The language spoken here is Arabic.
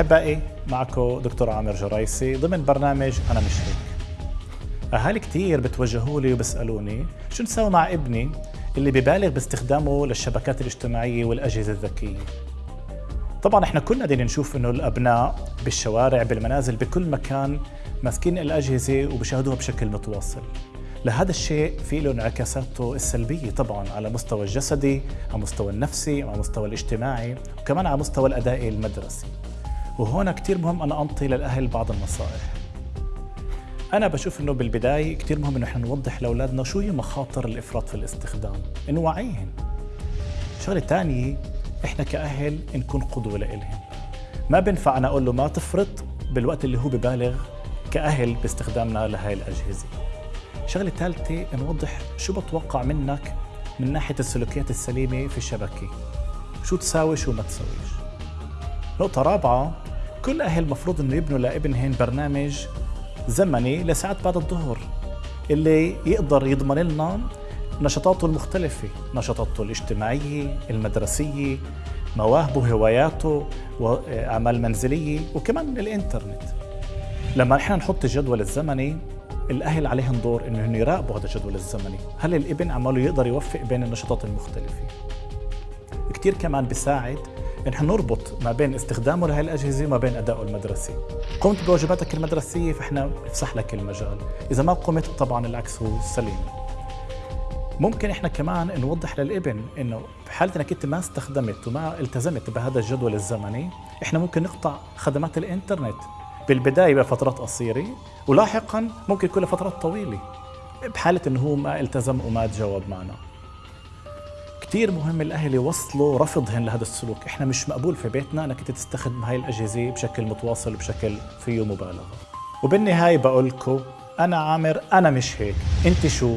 أحبائي معكم دكتور عامر جرايسي ضمن برنامج أنا مش هيك. أهالي كتير بتوجهوا لي وبسألوني شو نسوي مع ابني اللي ببالغ باستخدامه للشبكات الاجتماعية والأجهزة الذكية. طبعا إحنا كلنا بدنا نشوف إنه الأبناء بالشوارع بالمنازل بكل مكان ماسكين الأجهزة وبشاهدوها بشكل متواصل. لهذا الشيء في له انعكاساته السلبية طبعا على مستوى الجسدي على مستوى النفسي على مستوى الاجتماعي وكمان على مستوى الأداء المدرسي. وهون كثير مهم أنا أنطي للأهل بعض النصائح. أنا بشوف إنه بالبداية كثير مهم إنه إحنا نوضح لأولادنا شو هي مخاطر الإفراط في الاستخدام نوعيهم شغلة ثانية إحنا كأهل نكون قدوة لإلهم. ما بينفع أنا أقول له ما تفرط بالوقت اللي هو ببالغ كأهل باستخدامنا لهي الأجهزة. شغلة ثالثه نوضح شو بتوقع منك من ناحية السلوكيات السليمة في الشبكة. شو تساوي شو ما تساويش. نقطة رابعة كل أهل مفروض إنه يبنوا لابنهن برنامج زمني لساعات بعد الظهر اللي يقدر يضمن لنا نشاطاته المختلفة نشاطاته الاجتماعية المدرسية مواهبه هواياته وأعمال منزلية وكمان الإنترنت. لما نحن نحط الجدول الزمني الأهل عليهم دور إنه يراقبوا هذا الجدول الزمني. هل الإبن عماله يقدر يوفق بين النشاطات المختلفة؟ كتير كمان بيساعد نحن نربط ما بين استخدامه لهي الأجهزة وما بين أدائه المدرسي. قمت بواجباتك المدرسية فإحنا نفسح لك المجال. إذا ما قمت طبعا العكس هو سليم. ممكن إحنا كمان نوضح للإبن إنه بحاله إنك أنت ما استخدمت وما التزمت بهذا الجدول الزمني إحنا ممكن نقطع خدمات الإنترنت. بالبداية بفترات قصيرة ولاحقا ممكن يكون لفترات طويلة. بحالة إنه هو ما التزم وما تجاوب معنا. كثير مهم الاهل يوصلوا رفضهن لهذا السلوك. إحنا مش مقبول في بيتنا انك تستخدم هاي الأجهزة بشكل متواصل وبشكل فيه مبالغة. وبالنهاية بقول لكم أنا عامر أنا مش هيك. أنت شو.